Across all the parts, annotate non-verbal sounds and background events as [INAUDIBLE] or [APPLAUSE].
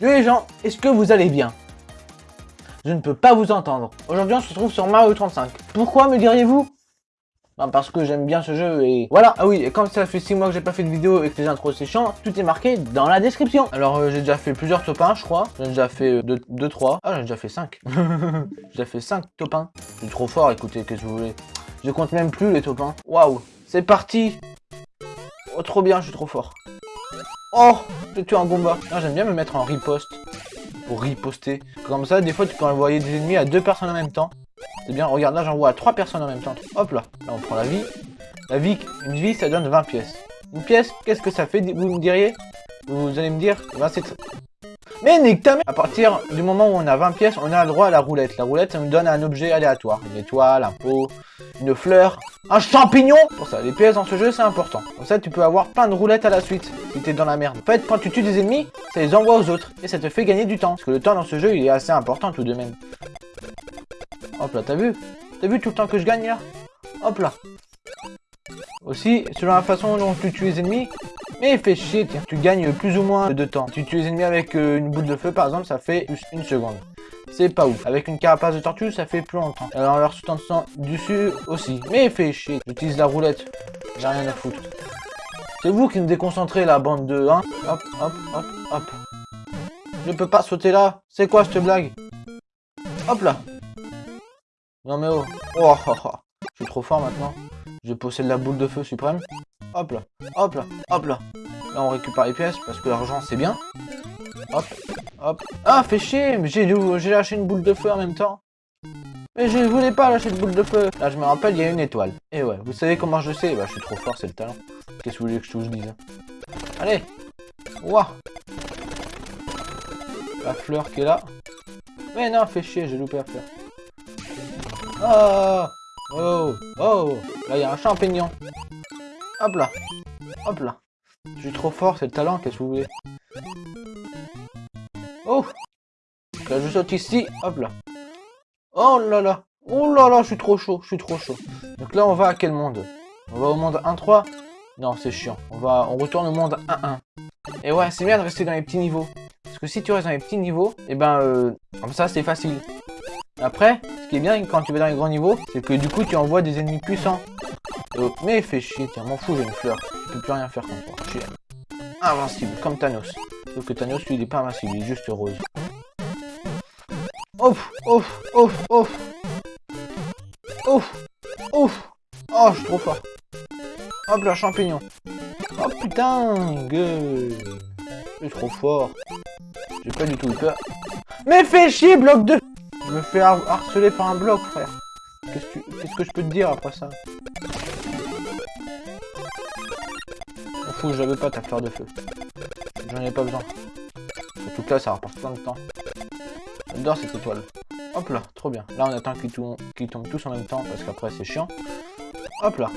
Salut les gens, est-ce que vous allez bien? Je ne peux pas vous entendre. Aujourd'hui on se retrouve sur Mario 35. Pourquoi me diriez-vous? Ben, Parce que j'aime bien ce jeu et voilà. Ah oui, et comme ça fait 6 mois que j'ai pas fait de vidéo et que les intros c'est chiant, tout est marqué dans la description. Alors euh, j'ai déjà fait plusieurs top 1 je crois. J'ai déjà fait 2-3. ah j'ai déjà fait 5. [LAUGHS] j'ai déjà fait 5 top 1. Je suis trop fort, écoutez, qu'est-ce que vous voulez? Je compte même plus les top 1. Waouh, c'est parti Oh trop bien, je suis trop fort. Oh Je tue un Goomba. J'aime bien me mettre en riposte. Pour riposter. Comme ça, des fois, tu peux envoyer des ennemis à deux personnes en même temps. C'est bien. Regarde, là, j'envoie à trois personnes en même temps. Hop là. Là, on prend la vie. La vie, une vie, ça donne 20 pièces. Une pièce, qu'est-ce que ça fait, vous me diriez? Vous allez me dire, bah, c'est mais nique ta À partir du moment où on a 20 pièces, on a le droit à la roulette. La roulette, ça nous donne un objet aléatoire. Une étoile, un pot, une fleur, un champignon Pour ça, les pièces dans ce jeu, c'est important. Comme ça, tu peux avoir plein de roulettes à la suite, si t'es dans la merde. En fait, quand tu tues des ennemis, ça les envoie aux autres. Et ça te fait gagner du temps. Parce que le temps dans ce jeu, il est assez important tout de même. Hop là, t'as vu? T'as vu tout le temps que je gagne là? Hop là. Aussi, selon la façon dont tu tues les ennemis, mais fais chier, tiens, tu gagnes plus ou moins de temps. Si tu les ennemis avec euh, une boule de feu, par exemple, ça fait une seconde. C'est pas ouf. Avec une carapace de tortue, ça fait plus longtemps. Alors, leur sautant dessus aussi. Mais fais chier, j'utilise la roulette. J'ai rien à foutre. C'est vous qui me déconcentrez, la bande de... Hein hop, hop, hop, hop. Je peux pas sauter là. C'est quoi cette blague? Hop là. Non mais oh. Oh, oh, oh. Je suis trop fort maintenant. Je possède la boule de feu suprême. Hop là, hop là, hop là. Là, on récupère les pièces parce que l'argent, c'est bien. Hop, hop. Ah, fait chier, mais j'ai lâché une boule de feu en même temps. Mais je voulais pas lâcher de boule de feu. Là, je me rappelle, il y a une étoile. Et ouais, vous savez comment je sais? Bah, je suis trop fort, c'est le talent. Qu'est-ce que vous voulez que je vous dise Allez Ouah La fleur qui est là. Mais non, fait chier, j'ai loupé la fleur. Ah Oh Oh Là, il y a un champignon. Hop là. Hop là. Je suis trop fort, c'est le talent, qu'est-ce que vous voulez? Oh Là, je saute ici. Hop là. Oh là là. Oh là là, je suis trop chaud, je suis trop chaud. Donc là, on va à quel monde? On va au monde 1-3 Non, c'est chiant. On va, on retourne au monde 1-1. Et ouais, c'est bien de rester dans les petits niveaux. Parce que si tu restes dans les petits niveaux, et eh ben, euh, comme ça, c'est facile. Après, ce qui est bien quand tu vas dans les grands niveaux, c'est que du coup, tu envoies des ennemis puissants. Mais fais chier, tiens, m'en fous, j'ai une fleur. Je peux plus rien faire contre toi. Chier. Invincible, comme Thanos. Sauf que Thanos, lui, il est pas invincible, il est juste rose. Ouf, ouf, ouf, ouf. Ouf, ouf. Oh, je suis trop fort. Hop là, champignon. Oh putain, gueule. Je suis trop fort. J'ai pas du tout peur. Mais fais chier, bloc de... Je me fais harceler par un bloc, frère. Qu'est-ce que je peux te dire après ça? Fout, j'avais pas ta fleur de feu. J'en ai pas besoin. Surtout que là, ça rapporte plein de temps. J'adore cette étoile. Hop là, trop bien. Là, on attend qu'ils tombent tous en même temps, parce qu'après, c'est chiant. Hop là.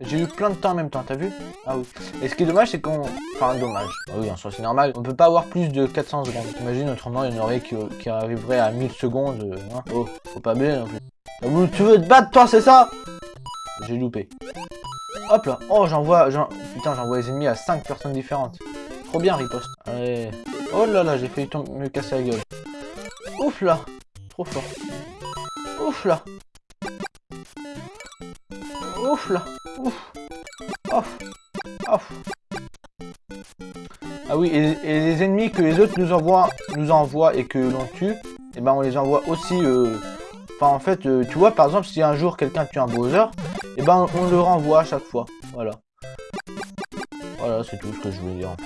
J'ai eu plein de temps en même temps, t'as vu? Ah oui. Et ce qui est dommage, c'est qu'on... Enfin, dommage. Ah oui, en soi, c'est normal. On peut pas avoir plus de 400 secondes. T'imagines, autrement, il y en aurait qui, arriveraient à 1000 secondes. Euh, hein oh, faut pas bien non plus. Ah, tu veux te battre, toi, c'est ça? J'ai loupé. Hop là. Oh, j'envoie... Putain, j'envoie les ennemis à 5 personnes différentes. Trop bien, riposte. Allez. Oh là là, j'ai failli me casser la gueule. Ouf là. Trop fort. Ouf là. Ouf là. Ouf. Ouf. Ouf. Ah oui, et, les ennemis que les autres nous envoient, nous envoient et que l'on tue, et eh ben on les envoie aussi... Euh... Enfin, en fait, euh, tu vois, par exemple, si un jour quelqu'un tue un Bowser, ben on le renvoie à chaque fois. Voilà. Voilà, c'est tout ce que je voulais dire en fait.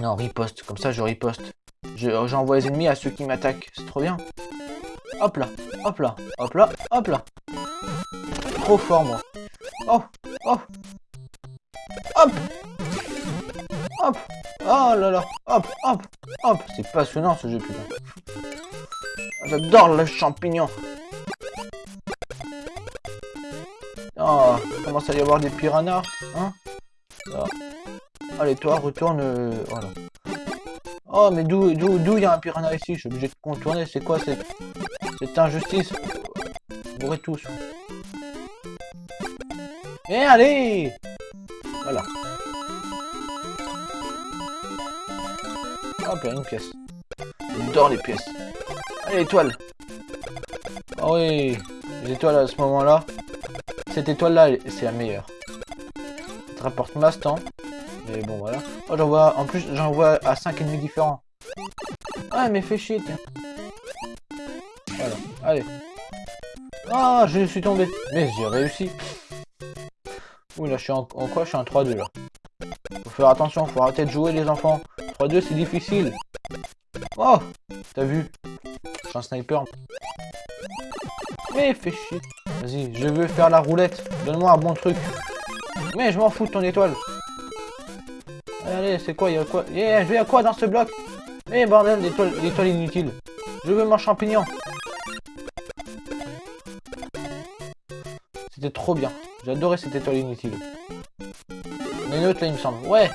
Non, riposte. Comme ça, je riposte. J'envoie les ennemis à ceux qui m'attaquent. C'est trop bien. Hop là, hop là, hop là, hop là. Trop fort, moi. Oh, oh. Hop Hop Oh là là Hop, hop, hop C'est passionnant ce jeu, putain. J'adore le champignon. Oh, commence à y avoir des piranhas, hein ah. Allez, toi, retourne... Euh, voilà. Oh, mais d'où il y a un piranha ici? Je suis obligé de contourner. C'est quoi cette injustice? Bourrez tous. Et allez Voilà. Hop là, une pièce. J'adore les pièces. Allez, étoile. Ah oui, les étoiles à ce moment-là. Cette étoile-là, c'est la meilleure. Ça te rapporte masse temps. Mais bon, voilà. Oh, j'en vois, en plus, j'en vois à 5 ennemis différents. Ah, mais fais chier, tiens. Allez. Ah, je suis tombé. Mais j'ai réussi. Ouh, là, je suis en, en quoi? Je suis en 3-2, là. Faut faire attention, faut arrêter de jouer, les enfants. 3-2, c'est difficile. Oh T'as vu? Je suis un sniper. Mais fais chier. Vas-y, je veux faire la roulette. Donne-moi un bon truc. Mais je m'en fous de ton étoile. Allez, c'est quoi Il y a quoi? Yeah, je vais à quoi dans ce bloc? Mais bordel, l'étoile inutile. Je veux mon champignon. C'était trop bien. J'adorais cette étoile inutile. Mais une autre là, il me semble. Ouais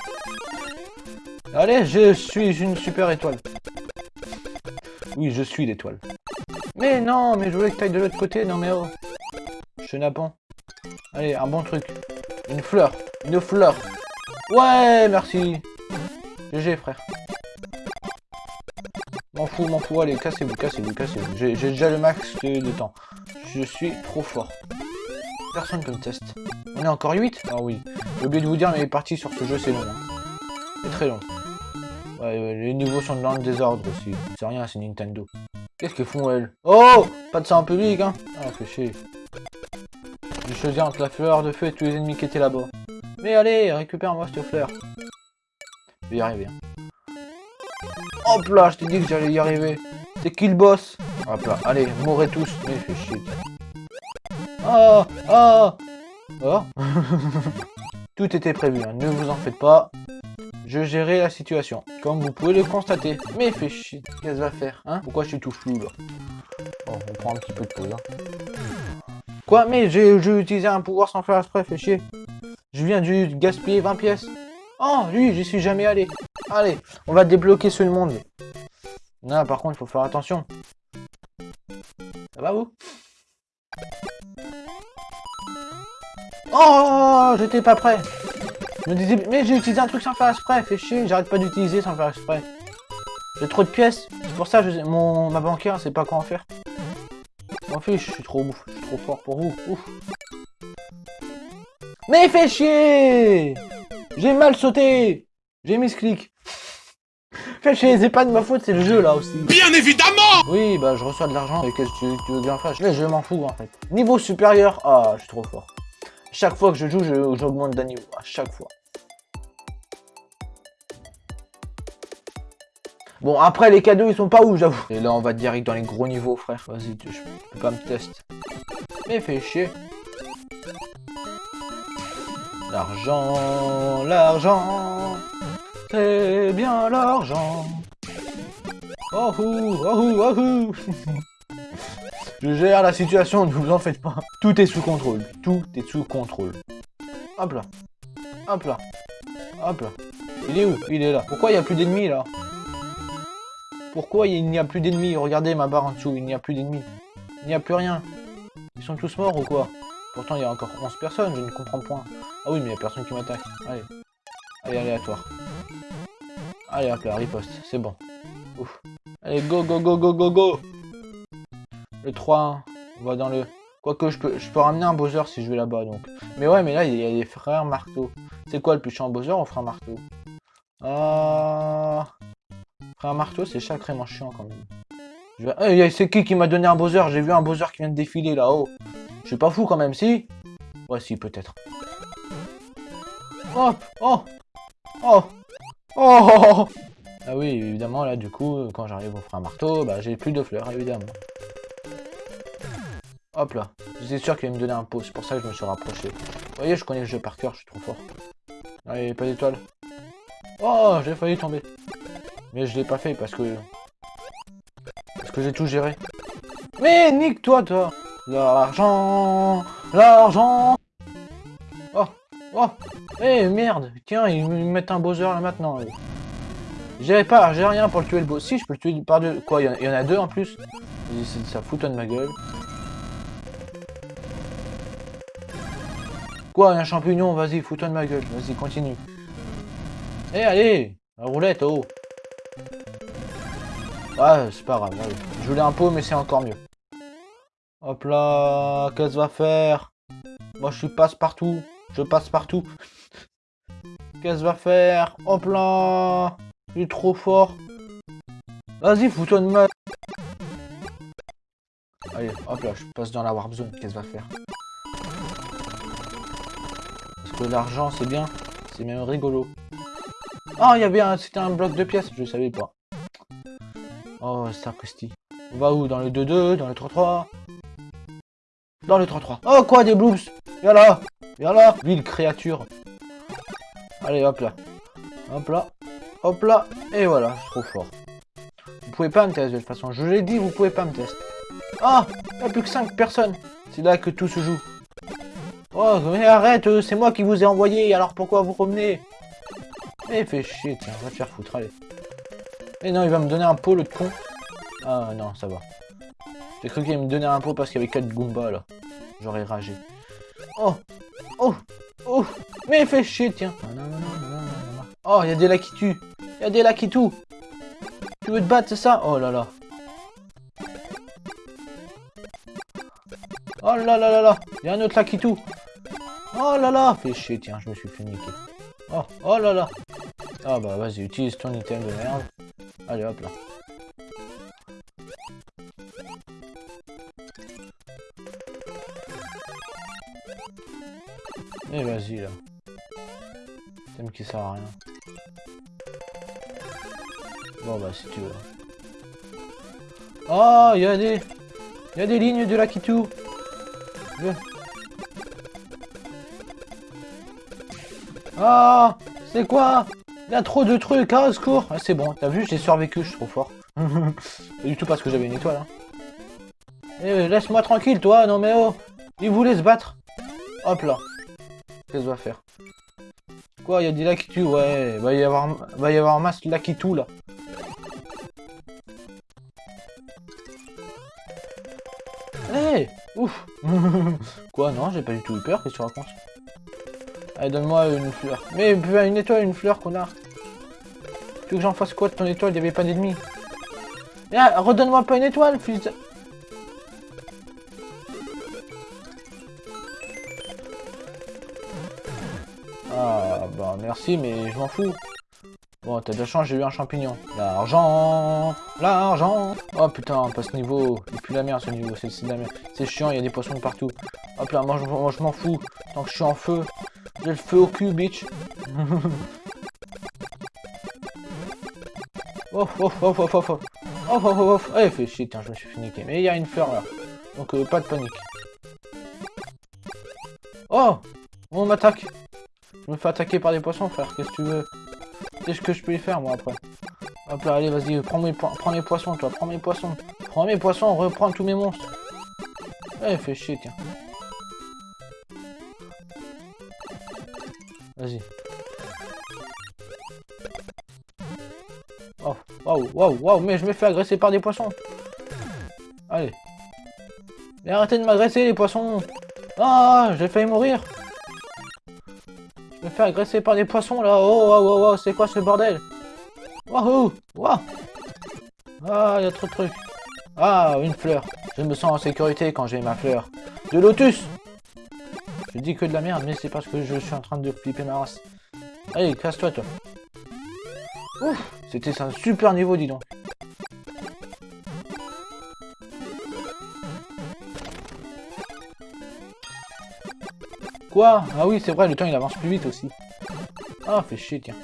Allez, je suis une super étoile. Oui, je suis l'étoile. Mais non, mais je voulais que tu ailles de l'autre côté. Non mais oh. Chenapan. Allez, un bon truc. Une fleur. Une fleur. Ouais, merci. GG, frère. M'en fous, m'en fous. Allez, cassez-vous, cassez-vous, cassez-vous. J'ai déjà le max de, temps. Je suis trop fort. Personne peut me tester. On est encore 8 Ah oui. J'ai oublié de vous dire, mais les parties sur ce jeu, c'est long. Hein. C'est très long. Les niveaux sont dans le désordre aussi. C'est rien, c'est Nintendo. Qu'est-ce qu'ils font, elles? Oh Pas de ça en public, hein Ah, fait chier. J'ai choisi entre la fleur de feu et tous les ennemis qui étaient là-bas. Mais allez, récupère-moi cette fleur. Je vais y arriver. Hein. Hop là, je t'ai dit que j'allais y arriver. C'est qui le boss? Hop là, allez, mourrez tous. Mais fait chier. Oh Oh [LAUGHS] Oh Tout était prévu, hein. ne vous en faites pas. Je gérais la situation, comme vous pouvez le constater. Mais fait chier, qu'est-ce va faire, hein? Pourquoi je suis tout flou, là? Bon, on prend un petit peu de pause, hein. Quoi Mais j'ai utilisé un pouvoir sans faire exprès, fait chier. Je viens de gaspiller 20 pièces. Oh, lui, j'y suis jamais allé. Allez, on va débloquer ce monde. Non, par contre, il faut faire attention. Ça va, vous? Oh, j'étais pas prêt. Je me disais, mais j'ai utilisé un truc sans faire exprès, fait chier, j'arrête pas d'utiliser sans faire exprès. J'ai trop de pièces, c'est pour ça que mon, ma banquière sait pas quoi en faire. M'en fiche, je suis trop ouf, je suis trop fort pour vous, ouf. Mais fait chier J'ai mal sauté J'ai mis ce clic. Fait chier, c'est pas de ma faute, c'est le jeu là aussi. Bien évidemment Oui, bah je reçois de l'argent, et qu'est-ce que tu, veux bien faire? Mais je m'en fous en fait. Niveau supérieur, ah, je suis trop fort. Chaque fois que je joue, j'augmente d'un niveau. À chaque fois. Bon, après, les cadeaux, ils sont pas où, j'avoue. Et là, on va direct dans les gros niveaux, frère. Vas-y, je peux pas me tester. Mais fais chier. L'argent, l'argent, c'est bien l'argent. Oh, oh, oh, oh, [LAUGHS] Je gère la situation, ne vous en faites pas. Tout est sous contrôle. Tout est sous contrôle. Hop là. Hop là. Hop là. Il est où? Il est là. Pourquoi il n'y a plus d'ennemis là? Pourquoi il n'y a plus d'ennemis Regardez ma barre en dessous, il n'y a plus d'ennemis. Il n'y a plus rien. Ils sont tous morts ou quoi Pourtant il y a encore 11 personnes, je ne comprends point. Ah oui mais il n'y a personne qui m'attaque. Allez. Allez, aléatoire. Allez hop là, riposte, c'est bon. Ouf. Allez, go, go, go, go, go, go le 3, on va dans le... Quoique, je peux, je peux ramener un Bowser si je vais là-bas, donc. Mais ouais, mais là, il y a des frères marteau. C'est quoi le plus chiant, Bowser ou frère marteau? Ah... Frère marteau, c'est sacrément chiant, quand même. C'est qui qui m'a donné un Bowser J'ai vu un Bowser qui vient de défiler, là-haut. Je suis pas fou, quand même, si? Ouais, si, peut-être. Oh Oh Oh Oh Ah oui, évidemment, là, du coup, quand j'arrive au frère marteau, bah, j'ai plus de fleurs, évidemment. Hop là. J'étais sûr qu'il allait me donner un pot, c'est pour ça que je me suis rapproché. Vous voyez, je connais le jeu par cœur, je suis trop fort. Allez, pas d'étoile. Oh, j'ai failli tomber. Mais je l'ai pas fait parce que... Parce que j'ai tout géré. Mais nique-toi, toi L'argent L'argent Oh Oh Eh, merde Tiens, ils me mettent un Bowser là maintenant. J'ai pas, j'ai rien pour le tuer le boss. Si, je peux le tuer par deux. Quoi, il y, en a deux en plus? Ça fout de ma gueule. Quoi, un champignon? Vas-y, fous-toi de ma gueule. Vas-y, continue. Eh, allez La roulette, oh Ah, c'est pas grave. Je voulais un pot, mais c'est encore mieux. Hop là, qu'est-ce va faire? Moi, je suis passe partout. Je passe partout. Qu'est-ce va faire? Hop là Il est trop fort. Vas-y, fous-toi de ma... Allez, hop là, je passe dans la warp zone. Qu'est-ce va faire? Parce que l'argent, c'est bien. C'est même rigolo. Ah, il y avait un... C'était un bloc de pièces, je savais pas. Oh, sapristi. On va où? Dans le 2-2 Dans le 3-3 Dans le 3-3. Oh, quoi, des bloops Viens là Viens là Ville créature. Allez, hop là. Hop là. Hop là. Et voilà, trop fort. Vous pouvez pas me tester de toute façon. Je l'ai dit, vous pouvez pas me tester. Ah Il n'y a plus que 5 personnes. C'est là que tout se joue. Oh, mais arrête, euh, c'est moi qui vous ai envoyé, alors pourquoi vous revenez? Eh, fais chier, tiens, va te faire foutre, allez. Eh non, il va me donner un pot, le con. Ah non, ça va. J'ai cru qu'il allait me donner un pot parce qu'il y avait 4 Goombas, là. J'aurais ragé. Oh Oh Oh Mais fais chier, tiens Oh, il y a des là qui tuent Il y a des là qui tuent Tu veux te battre, c'est ça? Oh là là Oh là là là là Il y a un autre là qui tue Oh là là Fais chier, tiens, je me suis fait niquer. Oh, oh là là Ah bah vas-y, utilise ton item de merde. Allez, hop là. Et vas-y là. Thème qui sert à rien. Bon bah si tu veux. Oh, il y a des... Il y a des lignes de la Kitu. Ah C'est quoi? Il y a trop de trucs, hein, secours ah, C'est bon, t'as vu, j'ai survécu, je suis trop fort. Pas [LAUGHS] du tout parce que j'avais une étoile. Hein. Eh, laisse-moi tranquille, toi, non mais oh Il voulait se battre. Hop là. Qu'est-ce qu'on va faire? Quoi, il y a des Lakitu Ouais, va y avoir, va y avoir un masque Lakitu, là. Eh Ouf [LAUGHS] Quoi, non, j'ai pas du tout eu peur, qu'est-ce que tu racontes? Allez, donne-moi une fleur. Mais une étoile, une fleur, connard. Tu veux que j'en fasse quoi de ton étoile Il n'y avait pas d'ennemis. Ah, redonne-moi pas une étoile, fils de... Ah, bah merci, mais je m'en fous. Bon, t'as de la chance, j'ai eu un champignon. L'argent L'argent Oh putain, pas ce niveau. C'est plus la merde ce niveau, c'est la merde. C'est chiant, il y a des poissons partout. Hop là, moi je, m'en fous. Tant que je suis en feu. J'ai le feu au cul, bitch. [LAUGHS] oh, oh, oh, oh, oh, oh. Oh, oh, oh, oh. Eh, fait chier, tiens, je me suis fait niquer. Mais il y a une fleur là. Donc, euh, pas de panique. Oh On m'attaque. Je me fais attaquer par des poissons, frère. Qu'est-ce que tu veux? Qu'est-ce que je peux y faire, moi, après? Hop là, allez, vas-y, prends mes, prends mes poissons, toi. Prends mes poissons. Prends mes poissons, reprends tous mes monstres. Eh, fais chier, tiens. Vas-y. Waouh, waouh, mais je me fais agresser par des poissons. Allez. Mais arrêtez de m'agresser, les poissons. Ah, j'ai failli mourir. Je me fais agresser par des poissons, là. Oh, waouh, waouh, waouh, c'est quoi ce bordel? Waouh, waouh. Ah, il y a trop de trucs. Ah, une fleur. Je me sens en sécurité quand j'ai ma fleur. De lotus je dis que de la merde, mais c'est parce que je suis en train de flipper ma race. Allez, casse-toi, toi. Ouf, c'était un super niveau, dis donc. Quoi? Ah oui, c'est vrai, le temps il avance plus vite aussi. Ah, fait chier, tiens.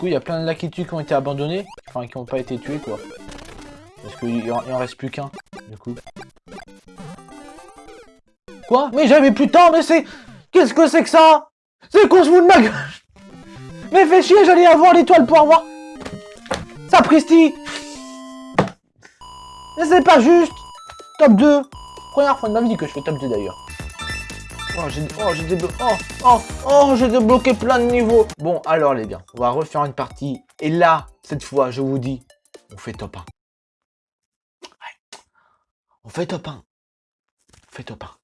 coup, il y a plein de Lakitu qui ont été abandonnés. Enfin, qui n'ont pas été tués, quoi. Parce qu'il en reste plus qu'un, du coup. Quoi Mais j'avais temps, mais c'est... Qu'est-ce que c'est que ça C'est qu'on se fout de ma gueule [LAUGHS] Mais fais chier, j'allais avoir l'étoile pour avoir... Sapristi Mais c'est pas juste Top 2 Première fois de ma vie que je fais top 2 d'ailleurs. Oh, j'ai oh, débloqué... Oh, oh, oh, débloqué plein de niveaux. Bon, alors les gars, on va refaire une partie. Et là, cette fois, je vous dis, on fait top 1. On fait top 1. On fait top 1.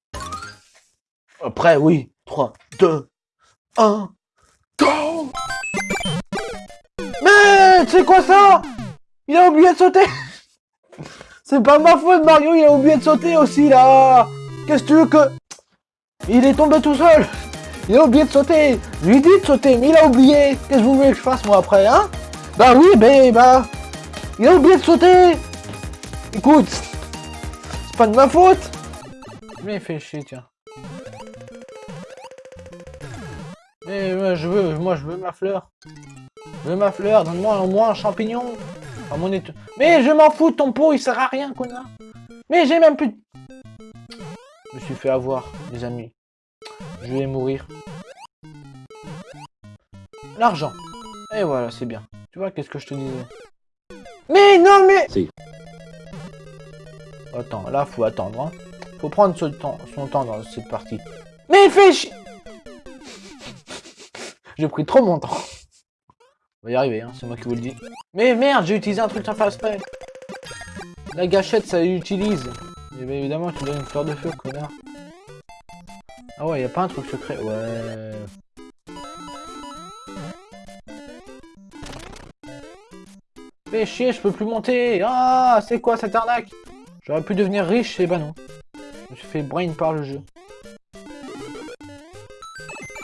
Après, oui, 3, 2, 1, go! Mais c'est quoi ça? Il a oublié de sauter! [LAUGHS] C'est pas ma faute, Mario, il a oublié de sauter aussi, là! Qu'est-ce que tu veux que... Il est tombé tout seul! Il a oublié de sauter! Je lui dis de sauter, mais il a oublié! Qu'est-ce que vous voulez que je fasse, moi, après, hein? Bah oui, ben, bah... Il a oublié de sauter! Écoute C'est pas de ma faute! Mais il fait chier, tiens. Mais moi je veux, moi je veux ma fleur. Je veux ma fleur, donne-moi au moins un champignon. mon Mais je m'en fous de ton pot, il sert à rien, connard. Mais j'ai même plus... Je me suis fait avoir, les amis. Je vais mourir. L'argent. Et voilà, c'est bien. Tu vois, qu'est-ce que je te disais? Mais non, mais... Si. Attends, là, faut attendre. Hein. Faut prendre son temps, son temps dans cette partie. Mais fais chier J'ai pris trop mon temps. On va y arriver, hein, c'est moi qui vous le dis. Mais merde, j'ai utilisé un truc sans faire exprès. La gâchette, ça utilise. Et bien évidemment, tu donnes une fleur de feu, connard. Ah ouais, y a pas un truc secret. Ouais. Fais chier, je peux plus monter. Ah, c'est quoi cette arnaque? J'aurais pu devenir riche, et bah non. Je fait brain par le jeu.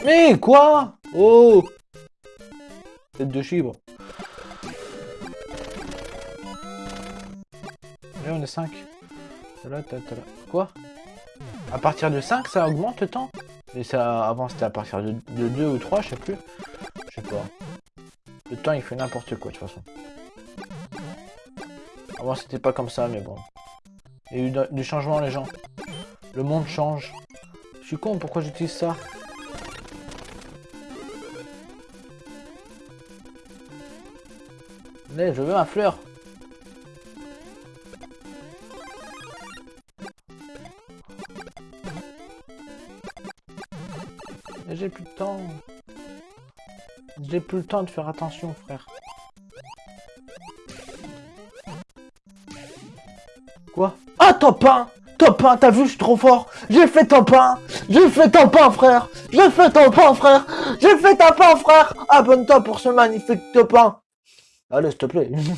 Mais quoi? Oh Tête de chibre. Là, on est 5. Là, Quoi? À partir de 5, ça augmente le temps? Et ça, avant, c'était à partir de, 2 ou 3, je sais plus. Je sais pas. Le temps, il fait n'importe quoi, de toute façon. Avant, c'était pas comme ça, mais bon. Il y a eu du changement, les gens. Le monde change. Je suis con, pourquoi j'utilise ça? Mais je veux ma fleur. J'ai plus de temps. J'ai plus le temps de faire attention, frère. Quoi? Ah, top 1 Top 1, t'as vu, je suis trop fort. J'ai fait top 1 J'ai fait top 1, frère! J'ai fait top 1, frère! J'ai fait top 1, frère! Abonne-toi pour ce magnifique top 1 Allez, s'il te plaît. [LAUGHS]